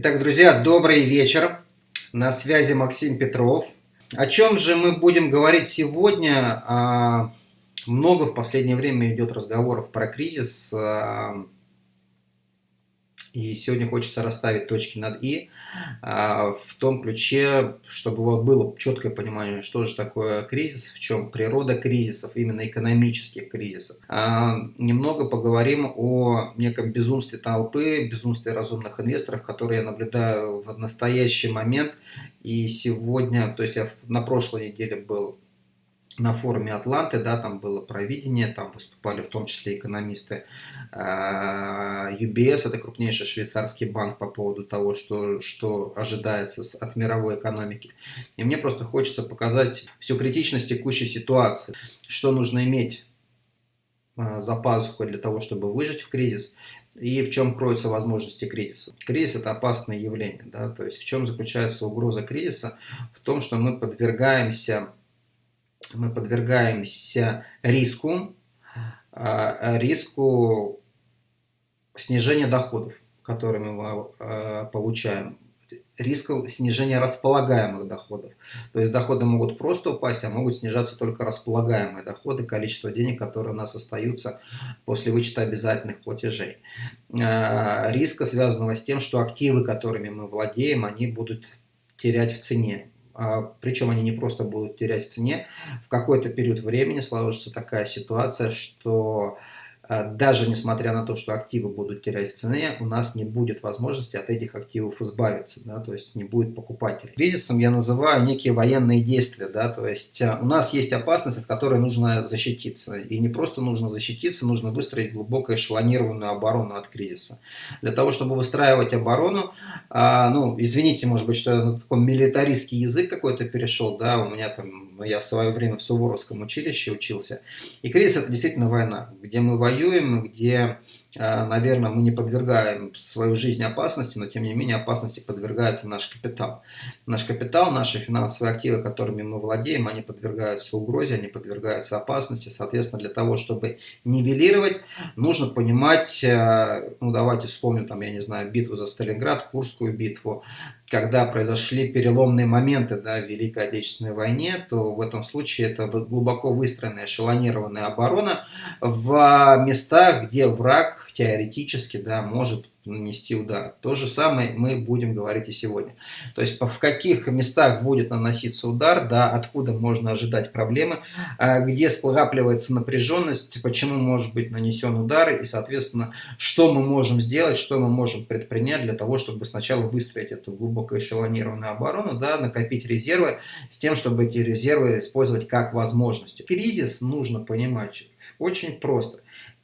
Итак, друзья, добрый вечер. На связи Максим Петров. О чем же мы будем говорить сегодня? А, много в последнее время идет разговоров про кризис. И сегодня хочется расставить точки над «и» а, в том ключе, чтобы было четкое понимание, что же такое кризис, в чем природа кризисов, именно экономических кризисов. А, немного поговорим о неком безумстве толпы, безумстве разумных инвесторов, которые я наблюдаю в настоящий момент. И сегодня, то есть я на прошлой неделе был на форуме Атланты, да, там было провидение, там выступали в том числе экономисты UBS, это крупнейший швейцарский банк по поводу того, что, что ожидается от мировой экономики. И мне просто хочется показать всю критичность текущей ситуации, что нужно иметь а, за пазухой для того, чтобы выжить в кризис, и в чем кроются возможности кризиса. Кризис – это опасное явление. Да? То есть в чем заключается угроза кризиса? В том, что мы подвергаемся мы подвергаемся риску, а, риску снижения доходов, которые мы а, получаем, риску снижения располагаемых доходов. То есть доходы могут просто упасть, а могут снижаться только располагаемые доходы, количество денег, которые у нас остаются после вычета обязательных платежей. А, риска, связанного с тем, что активы, которыми мы владеем, они будут терять в цене. А, причем они не просто будут терять в цене, в какой-то период времени сложится такая ситуация, что даже несмотря на то, что активы будут терять в цене, у нас не будет возможности от этих активов избавиться, да, то есть не будет покупателей. Кризисом я называю некие военные действия, да, то есть а, у нас есть опасность, от которой нужно защититься. И не просто нужно защититься, нужно выстроить глубоко эшелонированную оборону от кризиса. Для того, чтобы выстраивать оборону, а, ну, извините, может быть, что я на такой милитаристский язык какой-то перешел, да, у меня там, я в свое время в Суворовском училище учился. И кризис это действительно война, где мы воюем воюем, где наверное, мы не подвергаем свою жизнь опасности, но тем не менее опасности подвергается наш капитал. Наш капитал, наши финансовые активы, которыми мы владеем, они подвергаются угрозе, они подвергаются опасности. Соответственно, для того, чтобы нивелировать, нужно понимать, э, ну давайте вспомним, там, я не знаю, битву за Сталинград, Курскую битву, когда произошли переломные моменты да, в Великой Отечественной войне, то в этом случае это глубоко выстроенная эшелонированная оборона в местах, где враг теоретически да, может нанести удар. То же самое мы будем говорить и сегодня. То есть в каких местах будет наноситься удар, да, откуда можно ожидать проблемы, а где скапливается напряженность, почему может быть нанесен удар и, соответственно, что мы можем сделать, что мы можем предпринять для того, чтобы сначала выстроить эту глубоко эшелонированную оборону, да, накопить резервы с тем, чтобы эти резервы использовать как возможности. Кризис нужно понимать очень просто.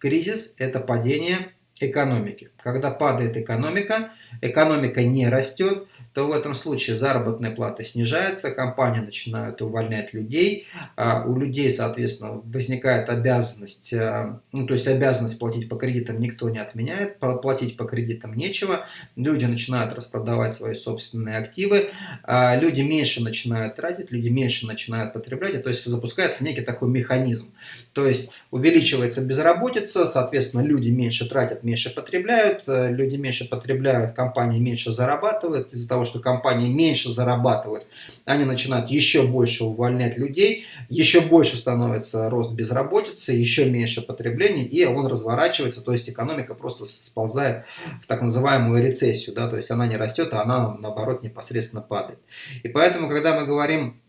Кризис – это падение экономики. Когда падает экономика, экономика не растет, то в этом случае заработная плата снижается, компании начинают увольнять людей, а у людей, соответственно, возникает обязанность, а, ну, то есть обязанность платить по кредитам никто не отменяет, платить по кредитам нечего, люди начинают распродавать свои собственные активы, а люди меньше начинают тратить, люди меньше начинают потреблять, то есть запускается некий такой механизм, то есть увеличивается безработица, соответственно, люди меньше тратят, меньше потребляют, э, люди меньше потребляют, компании меньше зарабатывают, из-за того, что компании меньше зарабатывают, они начинают еще больше увольнять людей, еще больше становится рост безработицы, еще меньше потребления, и он разворачивается, то есть экономика просто сползает в так называемую рецессию, да, то есть она не растет, а она наоборот непосредственно падает. И поэтому, когда мы говорим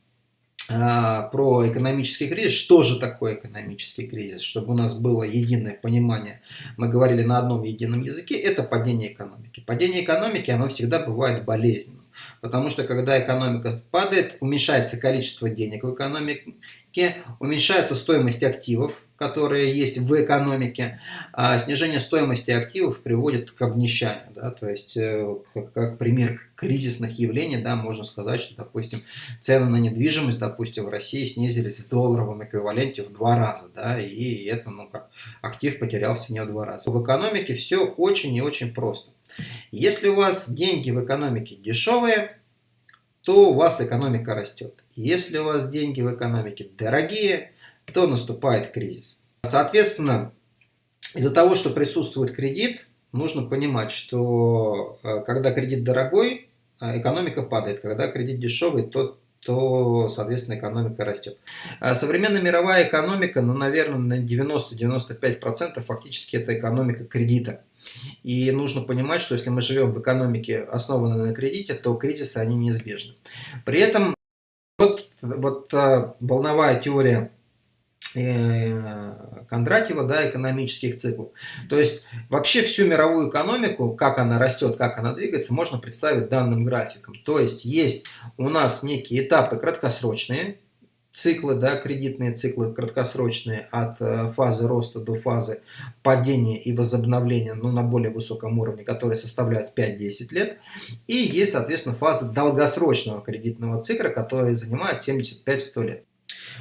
про экономический кризис. Что же такое экономический кризис? Чтобы у нас было единое понимание, мы говорили на одном едином языке, это падение экономики. Падение экономики, оно всегда бывает болезненным. Потому что когда экономика падает, уменьшается количество денег в экономике, уменьшается стоимость активов, которые есть в экономике. А снижение стоимости активов приводит к обнищанию. Да? То есть, э, как, как пример кризисных явлений, да, можно сказать, что, допустим, цены на недвижимость, допустим, в России снизились в долларовом эквиваленте в два раза. Да? И это, ну как, актив потерял в цене в два раза. В экономике все очень и очень просто. Если у вас деньги в экономике дешевые, то у вас экономика растет. Если у вас деньги в экономике дорогие, то наступает кризис. Соответственно, из-за того, что присутствует кредит, нужно понимать, что э, когда кредит дорогой, э, экономика падает, когда кредит дешевый, то то, соответственно, экономика растет. А современная мировая экономика, ну, наверное, на 90-95% фактически это экономика кредита. И нужно понимать, что если мы живем в экономике, основанной на кредите, то кризисы, они неизбежны. При этом вот, вот волновая теория Э, Кондратьева, да, экономических циклов. То есть вообще всю мировую экономику, как она растет, как она двигается, можно представить данным графиком. То есть есть у нас некие этапы краткосрочные, циклы, да, кредитные циклы краткосрочные от э, фазы роста до фазы падения и возобновления ну, на более высоком уровне, которые составляют 5-10 лет. И есть, соответственно, фаза долгосрочного кредитного цикла, который занимает 75-100 лет.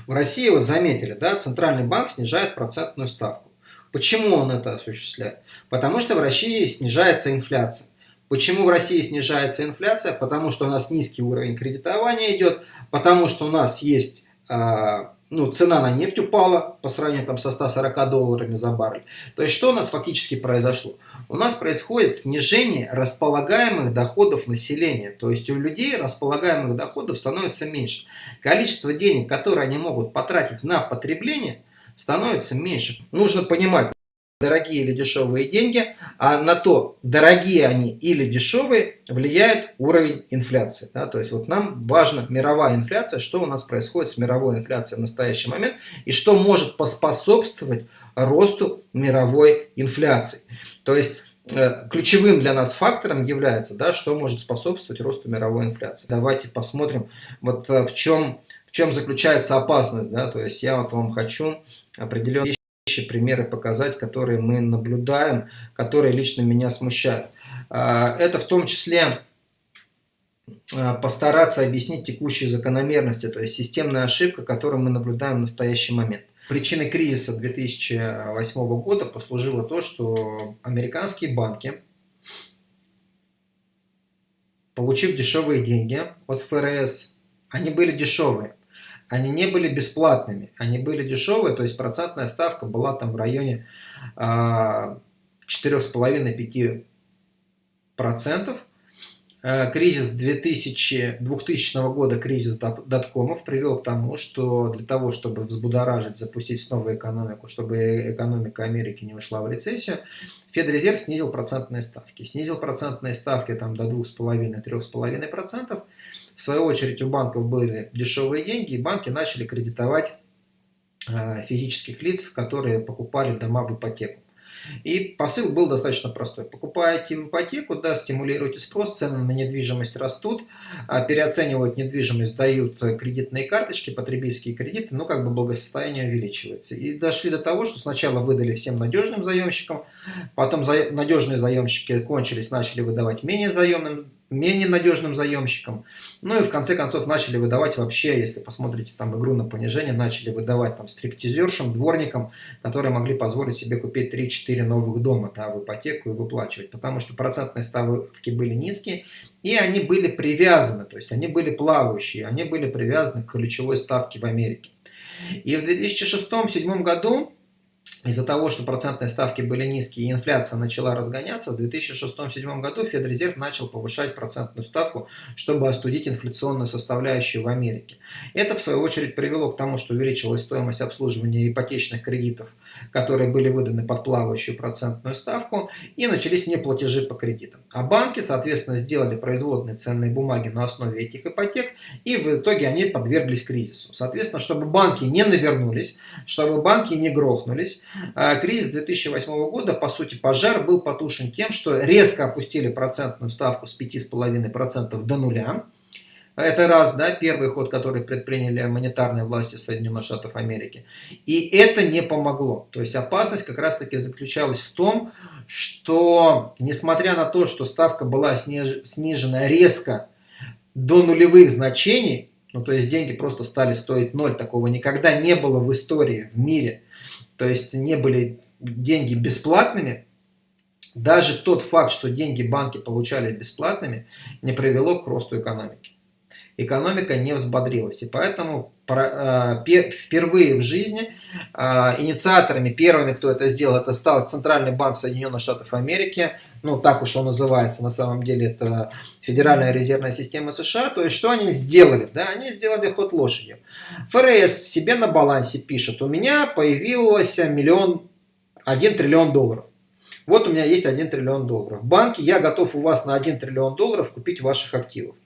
В России, вот заметили, да, Центральный банк снижает процентную ставку. Почему он это осуществляет? Потому что в России снижается инфляция. Почему в России снижается инфляция? Потому что у нас низкий уровень кредитования идет, потому что у нас есть а, ну, цена на нефть упала по сравнению там, со 140 долларами за баррель. То есть, что у нас фактически произошло? У нас происходит снижение располагаемых доходов населения. То есть, у людей располагаемых доходов становится меньше. Количество денег, которые они могут потратить на потребление, становится меньше. Нужно понимать, дорогие или дешевые деньги, а на то, дорогие они или дешевые, влияет уровень инфляции. Да? То есть вот нам важна мировая инфляция, что у нас происходит с мировой инфляцией в настоящий момент, и что может поспособствовать росту мировой инфляции. То есть э, ключевым для нас фактором является, да, что может способствовать росту мировой инфляции. Давайте посмотрим, вот э, в чем, в чем заключается опасность. Да? То есть я вот вам хочу определенные примеры показать, которые мы наблюдаем, которые лично меня смущают. А, это в том числе а, постараться объяснить текущие закономерности, то есть системная ошибка, которую мы наблюдаем в настоящий момент. Причиной кризиса 2008 года послужило то, что американские банки, получив дешевые деньги от ФРС, они были дешевые, они не были бесплатными, они были дешевые, то есть процентная ставка была там в районе 4,5-5%. Э, кризис 2000, 2000 года, кризис доткомов привел к тому, что для того, чтобы взбудоражить, запустить снова экономику, чтобы экономика Америки не ушла в рецессию, Федрезерв снизил процентные ставки. Снизил процентные ставки там, до 2,5-3,5%. В свою очередь у банков были дешевые деньги, и банки начали кредитовать э, физических лиц, которые покупали дома в ипотеку. И посыл был достаточно простой. Покупаете ипотеку, да, стимулируете спрос, цены на недвижимость растут, а переоценивают недвижимость, дают кредитные карточки, потребительские кредиты, ну как бы благосостояние увеличивается. И дошли до того, что сначала выдали всем надежным заемщикам, потом за... надежные заемщики кончились, начали выдавать менее заемным менее надежным заемщикам. Ну и в конце концов начали выдавать вообще, если посмотрите там игру на понижение, начали выдавать там стриптизершам, дворникам, которые могли позволить себе купить 3-4 новых дома да, в ипотеку и выплачивать. Потому что процентные ставки были низкие и они были привязаны, то есть они были плавающие, они были привязаны к ключевой ставке в Америке. И в 2006-2007 году из-за того, что процентные ставки были низкие и инфляция начала разгоняться, в 2006-2007 году Федрезерв начал повышать процентную ставку, чтобы остудить инфляционную составляющую в Америке. Это, в свою очередь, привело к тому, что увеличилась стоимость обслуживания ипотечных кредитов, которые были выданы под плавающую процентную ставку, и начались неплатежи по кредитам. А банки, соответственно, сделали производные ценные бумаги на основе этих ипотек, и в итоге они подверглись кризису. Соответственно, чтобы банки не навернулись, чтобы банки не грохнулись, кризис 2008 года, по сути, пожар был потушен тем, что резко опустили процентную ставку с 5,5% до нуля. Это раз, да, первый ход, который предприняли монетарные власти Соединенных Штатов Америки. И это не помогло. То есть опасность как раз таки заключалась в том, что несмотря на то, что ставка была снижена резко до нулевых значений, ну то есть деньги просто стали стоить ноль, такого никогда не было в истории, в мире – то есть не были деньги бесплатными, даже тот факт, что деньги банки получали бесплатными, не привело к росту экономики. Экономика не взбодрилась. И поэтому э, впервые в жизни э, инициаторами, первыми, кто это сделал, это стал Центральный банк Соединенных Штатов Америки. Ну, так уж он называется, на самом деле это Федеральная резервная система США. То есть, что они сделали? Да, они сделали ход лошадью. ФРС себе на балансе пишет, у меня появился миллион, один триллион долларов. Вот у меня есть 1 триллион долларов. В банке я готов у вас на 1 триллион долларов купить ваших активов.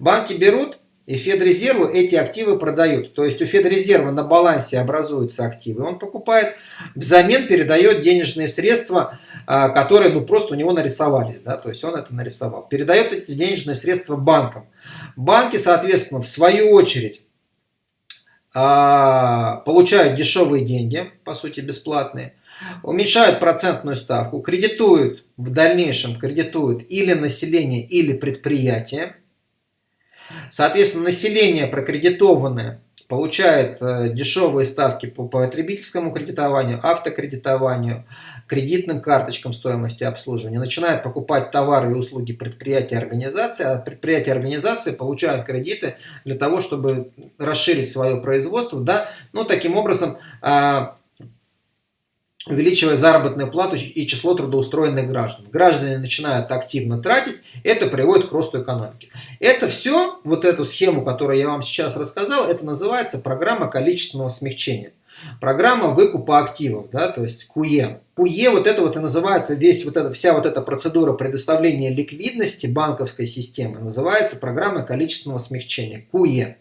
Банки берут и Федрезерву эти активы продают. То есть у Федрезерва на балансе образуются активы. Он покупает, взамен передает денежные средства, а, которые ну, просто у него нарисовались. Да? То есть он это нарисовал. Передает эти денежные средства банкам. Банки, соответственно, в свою очередь а, получают дешевые деньги, по сути бесплатные, уменьшают процентную ставку, кредитуют в дальнейшем, кредитуют или население, или предприятие. Соответственно, население прокредитованное получает э, дешевые ставки по потребительскому кредитованию, автокредитованию, кредитным карточкам стоимости обслуживания, начинает покупать товары и услуги предприятия и организации, а предприятия и организации получают кредиты для того, чтобы расширить свое производство, да, ну, таким образом, а, увеличивая заработную плату и число трудоустроенных граждан. Граждане начинают активно тратить, это приводит к росту экономики. Это все, вот эту схему, которую я вам сейчас рассказал, это называется программа количественного смягчения. Программа выкупа активов, да, то есть КУЕ. КУЕ, вот это вот и называется, весь вот эта, вся вот эта процедура предоставления ликвидности банковской системы называется программа количественного смягчения, КУЕ.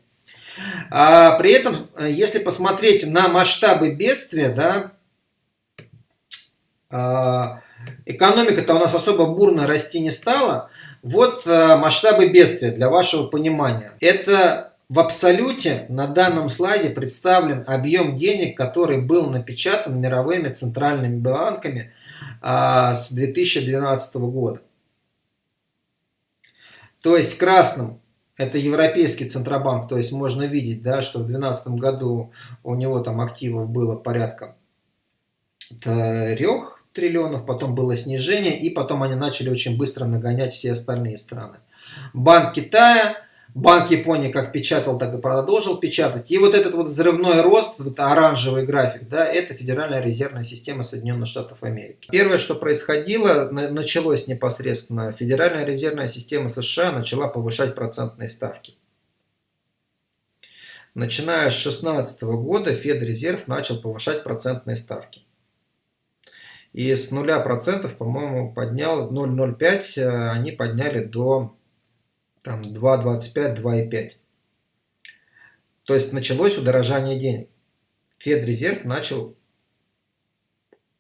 А при этом, э, если посмотреть на масштабы бедствия, да, экономика-то у нас особо бурно расти не стала. Вот а, масштабы бедствия для вашего понимания. Это в абсолюте на данном слайде представлен объем денег, который был напечатан мировыми центральными банками а, с 2012 года. То есть красным это Европейский Центробанк, то есть можно видеть, да, что в 2012 году у него там активов было порядка трех триллионов, потом было снижение, и потом они начали очень быстро нагонять все остальные страны. Банк Китая, Банк Японии как печатал, так и продолжил печатать. И вот этот вот взрывной рост, вот оранжевый график, да, это Федеральная резервная система Соединенных Штатов Америки. Первое, что происходило, началось непосредственно, Федеральная резервная система США начала повышать процентные ставки. Начиная с 2016 года Федрезерв начал повышать процентные ставки. И с 0%, по-моему, поднял 0,05, э, они подняли до там, 2,25, 2,5. То есть началось удорожание денег. Федрезерв начал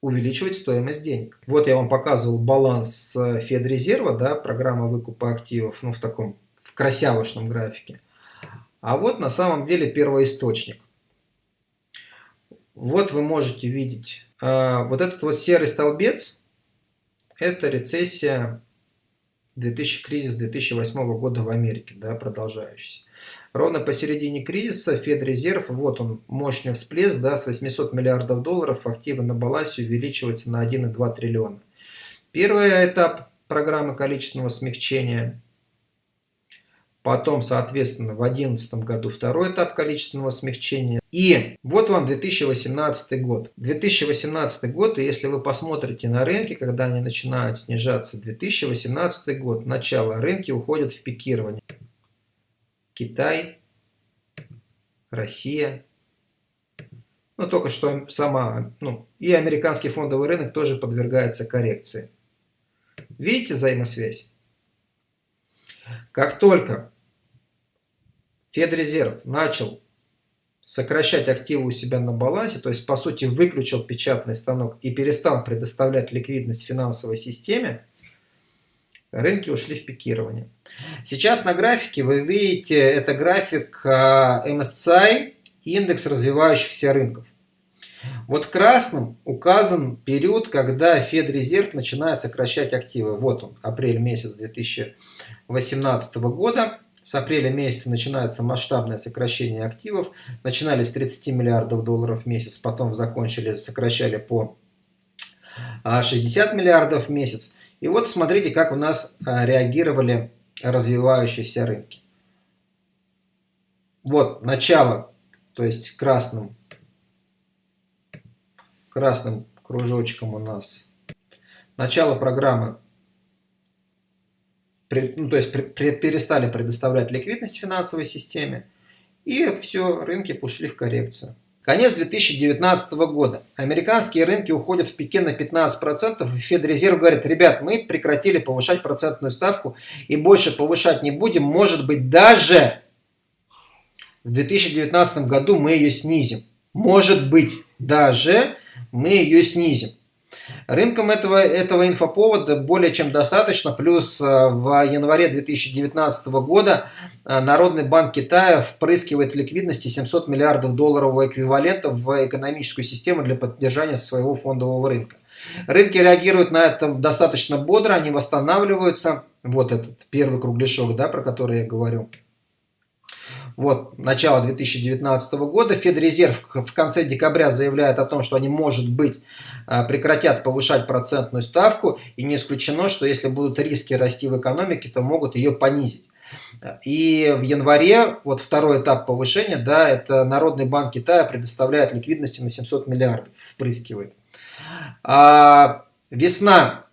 увеличивать стоимость денег. Вот я вам показывал баланс Федрезерва, да, программа выкупа активов, ну в таком, в красявочном графике. А вот на самом деле первоисточник. Вот вы можете видеть вот этот вот серый столбец, это рецессия 2000, кризис 2008 года в Америке, да, продолжающийся. Ровно посередине кризиса Федрезерв, вот он, мощный всплеск, да, с 800 миллиардов долларов активы на балансе увеличиваются на 1,2 триллиона. Первый этап программы количественного смягчения – Потом, соответственно, в 2011 году второй этап количественного смягчения. И вот вам 2018 год. 2018 год, и если вы посмотрите на рынки, когда они начинают снижаться, 2018 год, начало, рынки уходят в пикирование. Китай, Россия. Ну, только что сама, ну, и американский фондовый рынок тоже подвергается коррекции. Видите взаимосвязь? Как только Федрезерв начал сокращать активы у себя на балансе, то есть по сути выключил печатный станок и перестал предоставлять ликвидность финансовой системе, рынки ушли в пикирование. Сейчас на графике вы видите, это график а, MSCI, индекс развивающихся рынков. Вот красным указан период, когда Федрезерв начинает сокращать активы. Вот он, апрель месяц 2018 года. С апреля месяца начинается масштабное сокращение активов. Начинали с 30 миллиардов долларов в месяц, потом закончили, сокращали по 60 а, миллиардов в месяц. И вот смотрите, как у нас а, реагировали развивающиеся рынки. Вот, начало, то есть красным, красным кружочком у нас начало программы, ну, то есть перестали предоставлять ликвидность финансовой системе, и все, рынки ушли в коррекцию. Конец 2019 года. Американские рынки уходят в пике на 15%. И Федрезерв говорит, ребят, мы прекратили повышать процентную ставку и больше повышать не будем. Может быть, даже в 2019 году мы ее снизим. Может быть, даже мы ее снизим. Рынкам этого, этого инфоповода более чем достаточно. Плюс э, в январе 2019 года э, Народный банк Китая впрыскивает ликвидности 700 миллиардов долларового эквивалента в экономическую систему для поддержания своего фондового рынка. Рынки реагируют на это достаточно бодро, они восстанавливаются. Вот этот первый кругляшок, да, про который я говорю вот, начало 2019 года. Федрезерв в конце декабря заявляет о том, что они, может быть, э, прекратят повышать процентную ставку. И не исключено, что если будут риски расти в экономике, то могут ее понизить. И в январе, вот второй этап повышения, да, это Народный банк Китая предоставляет ликвидности на 700 миллиардов, впрыскивает. А весна,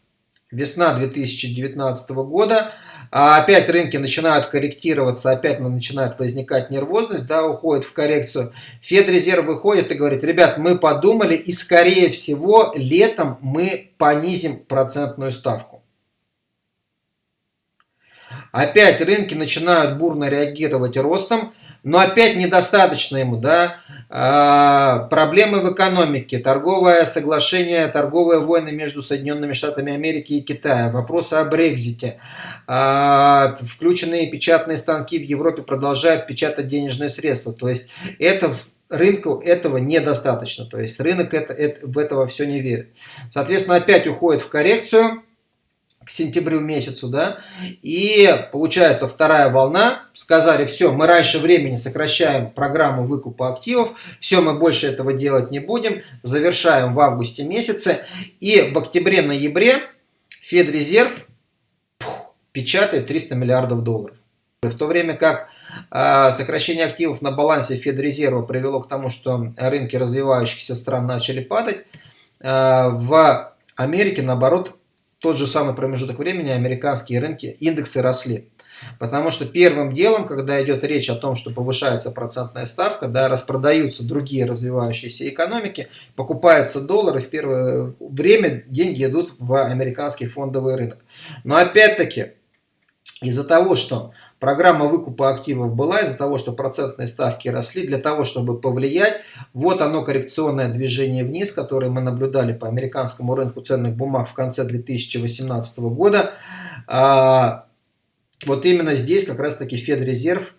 весна 2019 года – а опять рынки начинают корректироваться, опять начинает возникать нервозность, да, уходит в коррекцию. Федрезерв выходит и говорит, ребят, мы подумали и скорее всего летом мы понизим процентную ставку. Опять рынки начинают бурно реагировать ростом, но опять недостаточно ему, да, а, проблемы в экономике, торговое соглашение, торговые войны между Соединенными Штатами Америки и Китаем, вопросы о Брекзите, а, включенные печатные станки в Европе продолжают печатать денежные средства, то есть это рынку этого недостаточно, то есть рынок это, это, в этого все не верит. Соответственно, опять уходит в коррекцию, к сентябрю месяцу, да, и получается вторая волна, сказали, все, мы раньше времени сокращаем программу выкупа активов, все, мы больше этого делать не будем, завершаем в августе месяце, и в октябре-ноябре Федрезерв печатает 300 миллиардов долларов. В то время как э, сокращение активов на балансе Федрезерва привело к тому, что рынки развивающихся стран начали падать, э, в Америке, наоборот, тот же самый промежуток времени американские рынки, индексы росли. Потому что первым делом, когда идет речь о том, что повышается процентная ставка, да, распродаются другие развивающиеся экономики, покупаются доллары, в первое время деньги идут в американский фондовый рынок. Но опять-таки, из-за того, что программа выкупа активов была, из-за того, что процентные ставки росли, для того, чтобы повлиять, вот оно коррекционное движение вниз, которое мы наблюдали по американскому рынку ценных бумаг в конце 2018 года. А, вот именно здесь как раз-таки Федрезерв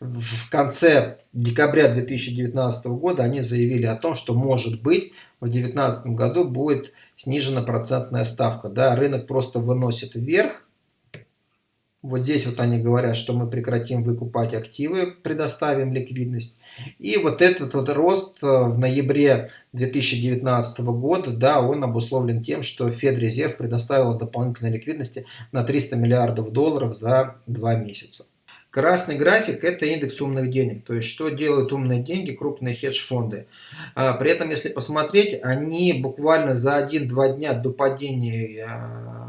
в конце декабря 2019 года они заявили о том, что может быть в 2019 году будет снижена процентная ставка. Да, рынок просто выносит вверх, вот здесь вот они говорят, что мы прекратим выкупать активы, предоставим ликвидность. И вот этот вот рост э, в ноябре 2019 года, да, он обусловлен тем, что Федрезерв предоставил дополнительной ликвидности на 300 миллиардов долларов за два месяца. Красный график – это индекс умных денег, то есть что делают умные деньги, крупные хедж-фонды. А, при этом, если посмотреть, они буквально за 1-2 дня до падения а,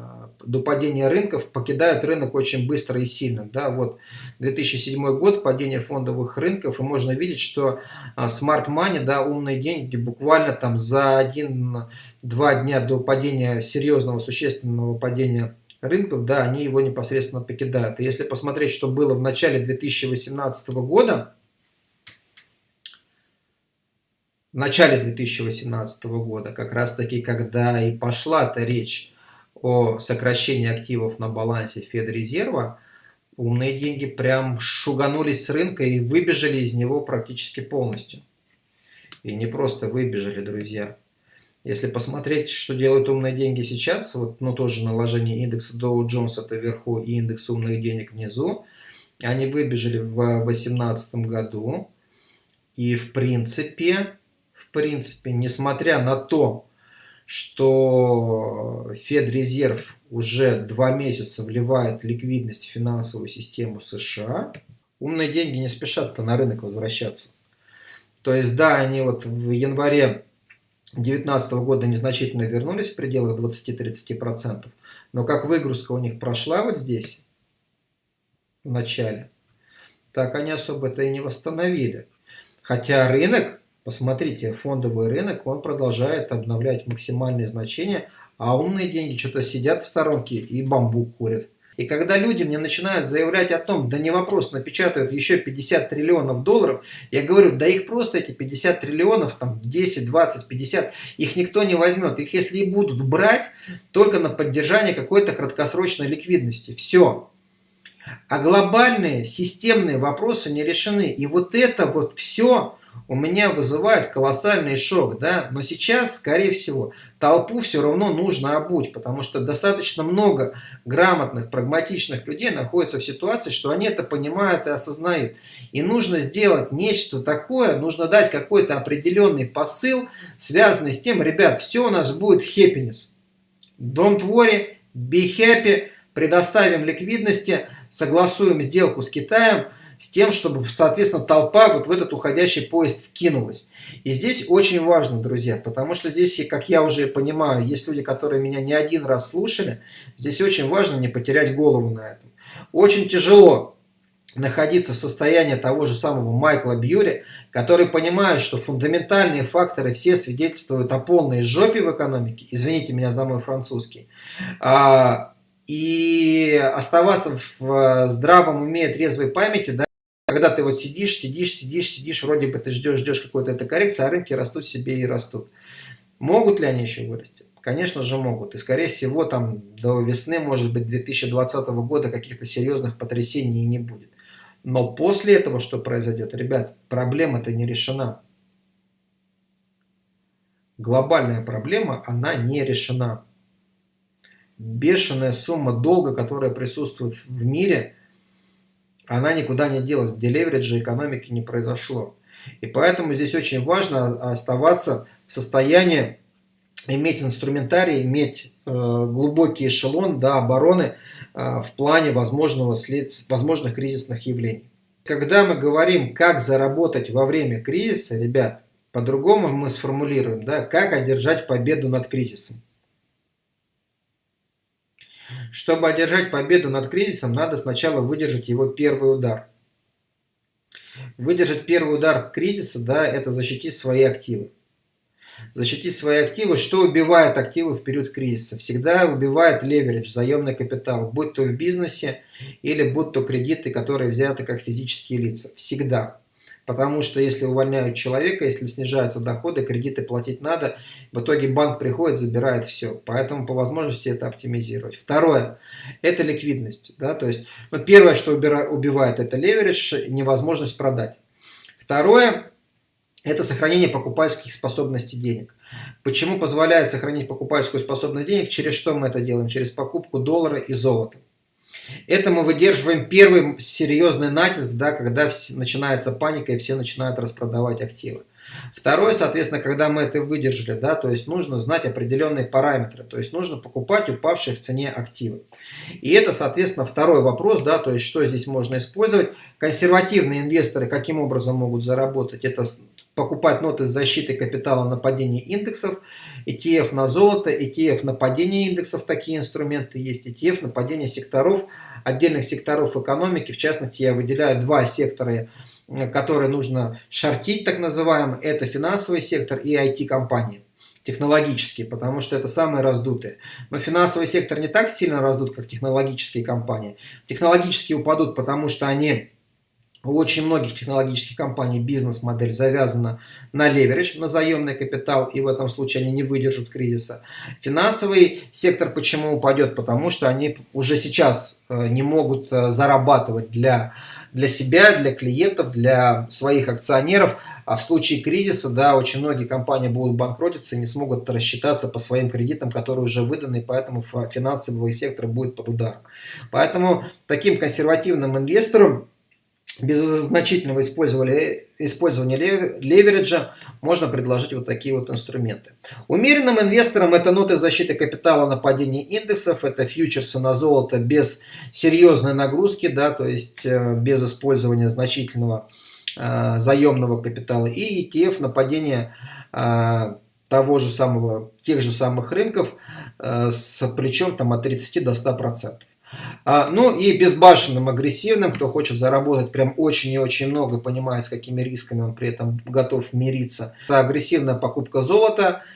до падения рынков покидают рынок очень быстро и сильно. Да, вот 2007 год, падение фондовых рынков, и можно видеть, что а, smart money, да, умные деньги, буквально там за 1-2 дня до падения, серьезного, существенного падения рынков, да, они его непосредственно покидают. И если посмотреть, что было в начале 2018 года, в начале 2018 года, как раз таки, когда и пошла эта речь о сокращении активов на балансе Федрезерва, умные деньги прям шуганулись с рынка и выбежали из него практически полностью. И не просто выбежали, друзья. Если посмотреть, что делают умные деньги сейчас, вот, ну тоже наложение индекса Dow Jones это вверху и индекс умных денег внизу, они выбежали в 2018 году. И в принципе, в принципе, несмотря на то, что Федрезерв уже два месяца вливает ликвидность в финансовую систему США, Умные деньги не спешат-то на рынок возвращаться. То есть, да, они вот в январе 2019 года незначительно вернулись в пределах 20-30%, но как выгрузка у них прошла вот здесь, в начале, так они особо это и не восстановили. Хотя рынок, посмотрите, фондовый рынок, он продолжает обновлять максимальные значения, а умные деньги что-то сидят в сторонке и бамбук курят. И когда люди мне начинают заявлять о том, да не вопрос, напечатают еще 50 триллионов долларов, я говорю, да их просто эти 50 триллионов, там 10, 20, 50, их никто не возьмет. Их если и будут брать, только на поддержание какой-то краткосрочной ликвидности. Все. А глобальные системные вопросы не решены. И вот это вот все у меня вызывает колоссальный шок. Да? Но сейчас, скорее всего, толпу все равно нужно обуть, потому что достаточно много грамотных, прагматичных людей находятся в ситуации, что они это понимают и осознают. И нужно сделать нечто такое, нужно дать какой-то определенный посыл, связанный с тем, ребят, все у нас будет happiness. Don't worry, be happy, предоставим ликвидности, согласуем сделку с Китаем, с тем, чтобы, соответственно, толпа вот в этот уходящий поезд вкинулась. И здесь очень важно, друзья, потому что здесь, как я уже понимаю, есть люди, которые меня не один раз слушали, здесь очень важно не потерять голову на этом. Очень тяжело находиться в состоянии того же самого Майкла Бьюри, который понимает, что фундаментальные факторы все свидетельствуют о полной жопе в экономике, извините меня за мой французский, а, и оставаться в здравом уме, трезвой памяти, да, когда ты вот сидишь, сидишь, сидишь, сидишь, вроде бы ты ждешь, ждешь какой-то этой коррекции, а рынки растут себе и растут. Могут ли они еще вырасти? Конечно же могут. И скорее всего там до весны, может быть, 2020 года каких-то серьезных потрясений не будет. Но после этого что произойдет? Ребят, проблема-то не решена. Глобальная проблема, она не решена бешеная сумма долга, которая присутствует в мире, она никуда не делась. Делевериджа экономики не произошло. И поэтому здесь очень важно оставаться в состоянии иметь инструментарий, иметь э, глубокий эшелон до обороны э, в плане возможного след... возможных кризисных явлений. Когда мы говорим, как заработать во время кризиса, ребят, по-другому мы сформулируем, да, как одержать победу над кризисом. Чтобы одержать победу над кризисом, надо сначала выдержать его первый удар. Выдержать первый удар кризиса, да, это защитить свои активы. Защитить свои активы. Что убивает активы в период кризиса? Всегда убивает леверидж, заемный капитал, будь то в бизнесе или будь то кредиты, которые взяты как физические лица. Всегда. Потому что если увольняют человека, если снижаются доходы, кредиты платить надо, в итоге банк приходит, забирает все. Поэтому по возможности это оптимизировать. Второе, это ликвидность. Да? То есть, ну, первое, что убивает, это леверидж, невозможность продать. Второе, это сохранение покупательских способностей денег. Почему позволяет сохранить покупательскую способность денег? Через что мы это делаем? Через покупку доллара и золота. Это мы выдерживаем первый серьезный натиск, да, когда начинается паника и все начинают распродавать активы. Второе, соответственно, когда мы это выдержали, да, то есть нужно знать определенные параметры, то есть нужно покупать упавшие в цене активы. И это, соответственно, второй вопрос, да, то есть что здесь можно использовать. Консервативные инвесторы каким образом могут заработать? Это покупать ноты с защитой капитала на падение индексов, ETF на золото, ETF на падение индексов, такие инструменты есть, ETF на падение секторов, отдельных секторов экономики, в частности я выделяю два сектора, которые нужно шортить, так называемый, это финансовый сектор и IT-компании технологические, потому что это самые раздутые. Но финансовый сектор не так сильно раздут, как технологические компании. Технологические упадут, потому что они у очень многих технологических компаний бизнес-модель завязана на леверидж, на заемный капитал, и в этом случае они не выдержат кризиса. Финансовый сектор почему упадет? Потому что они уже сейчас э, не могут э, зарабатывать для, для себя, для клиентов, для своих акционеров, а в случае кризиса, да, очень многие компании будут банкротиться и не смогут рассчитаться по своим кредитам, которые уже выданы, и поэтому финансовый сектор будет под ударом. Поэтому таким консервативным инвесторам без значительного использования, левериджа можно предложить вот такие вот инструменты. Умеренным инвесторам это ноты защиты капитала на падение индексов, это фьючерсы на золото без серьезной нагрузки, да, то есть э, без использования значительного э, заемного капитала и ETF на падение э, того же самого, тех же самых рынков, э, с причем там от 30 до 100 процентов. А, ну и безбашенным, агрессивным, кто хочет заработать прям очень и очень много, понимает, с какими рисками он при этом готов мириться. Это агрессивная покупка золота –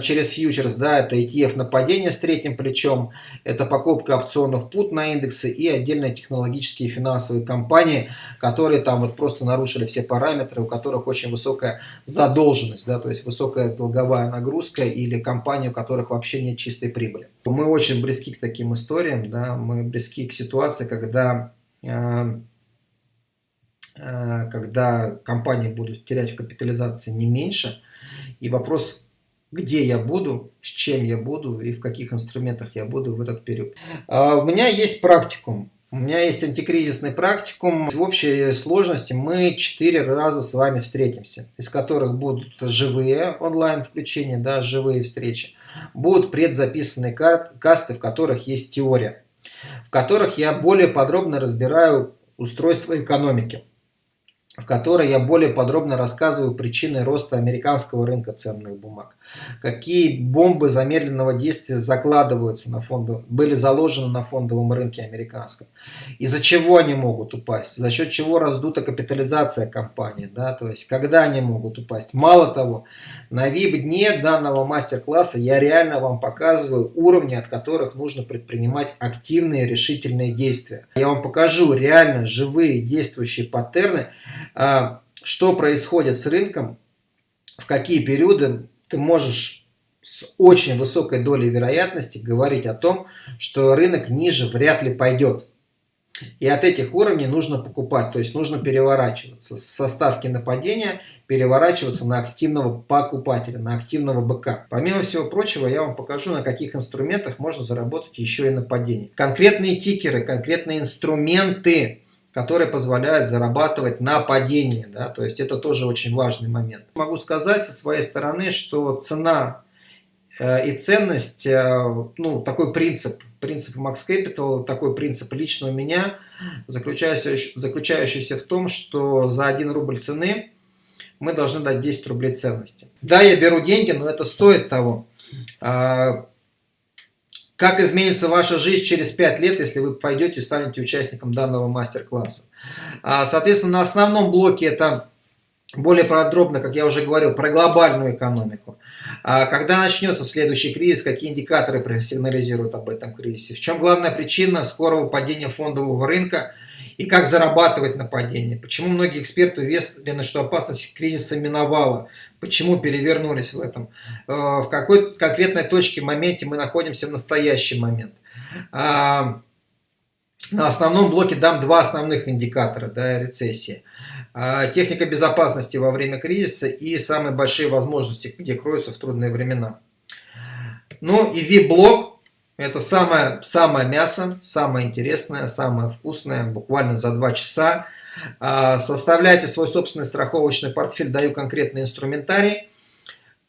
через фьючерс, да, это ETF на падение с третьим плечом, это покупка опционов put на индексы и отдельные технологические финансовые компании, которые там вот просто нарушили все параметры, у которых очень высокая задолженность, да, то есть высокая долговая нагрузка или компании, у которых вообще нет чистой прибыли. Мы очень близки к таким историям, да, мы близки к ситуации, когда э, когда компании будут терять в капитализации не меньше. И вопрос где я буду, с чем я буду и в каких инструментах я буду в этот период. А у меня есть практикум. У меня есть антикризисный практикум. В общей сложности мы четыре раза с вами встретимся, из которых будут живые онлайн-включения, да, живые встречи. Будут предзаписанные касты, в которых есть теория, в которых я более подробно разбираю устройство экономики в которой я более подробно рассказываю причины роста американского рынка ценных бумаг. Какие бомбы замедленного действия закладываются на фондов, были заложены на фондовом рынке американском. Из-за чего они могут упасть, за счет чего раздута капитализация компании, да, то есть когда они могут упасть. Мало того, на VIP-дне данного мастер-класса я реально вам показываю уровни, от которых нужно предпринимать активные решительные действия. Я вам покажу реально живые действующие паттерны, что происходит с рынком, в какие периоды ты можешь с очень высокой долей вероятности говорить о том, что рынок ниже вряд ли пойдет. И от этих уровней нужно покупать, то есть нужно переворачиваться со ставки на падение, переворачиваться на активного покупателя, на активного быка. Помимо всего прочего, я вам покажу, на каких инструментах можно заработать еще и на падении. Конкретные тикеры, конкретные инструменты, которые позволяют зарабатывать на падении. Да? То есть это тоже очень важный момент. Могу сказать со своей стороны, что цена э, и ценность, э, ну, такой принцип, принцип Max Capital, такой принцип лично у меня, заключающийся, заключающийся в том, что за 1 рубль цены мы должны дать 10 рублей ценности. Да, я беру деньги, но это стоит того. Как изменится ваша жизнь через 5 лет, если вы пойдете и станете участником данного мастер-класса? А, соответственно, на основном блоке это более подробно, как я уже говорил, про глобальную экономику. А, когда начнется следующий кризис, какие индикаторы сигнализируют об этом кризисе? В чем главная причина скорого падения фондового рынка – и как зарабатывать на падении. Почему многие эксперты уверены, что опасность кризиса миновала, почему перевернулись в этом, э, в какой конкретной точке, моменте мы находимся в настоящий момент. А, на основном блоке дам два основных индикатора да, рецессии. А, техника безопасности во время кризиса и самые большие возможности, где кроются в трудные времена. Ну и VIP-блок это самое, самое мясо, самое интересное, самое вкусное, буквально за 2 часа. А, составляйте свой собственный страховочный портфель, даю конкретный инструментарий.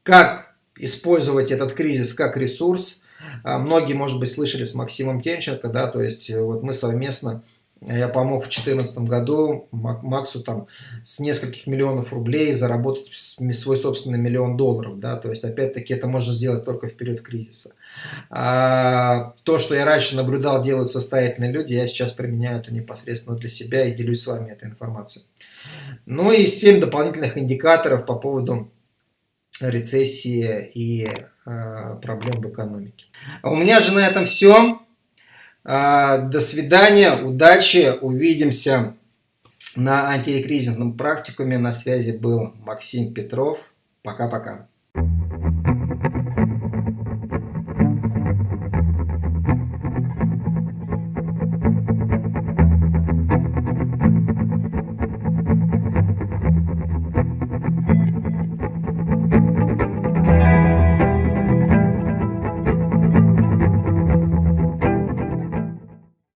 Как использовать этот кризис как ресурс. А, многие, может быть, слышали с Максимом Тенченко, да, то есть вот мы совместно я помог в 2014 году Максу там с нескольких миллионов рублей заработать свой собственный миллион долларов. Да? То есть, опять-таки, это можно сделать только в период кризиса. А, то, что я раньше наблюдал, делают состоятельные люди, я сейчас применяю это непосредственно для себя и делюсь с вами этой информацией. Ну и 7 дополнительных индикаторов по поводу рецессии и э, проблем в экономике. А у меня же на этом все. А, до свидания, удачи, увидимся на антикризисном практикуме. На связи был Максим Петров. Пока-пока.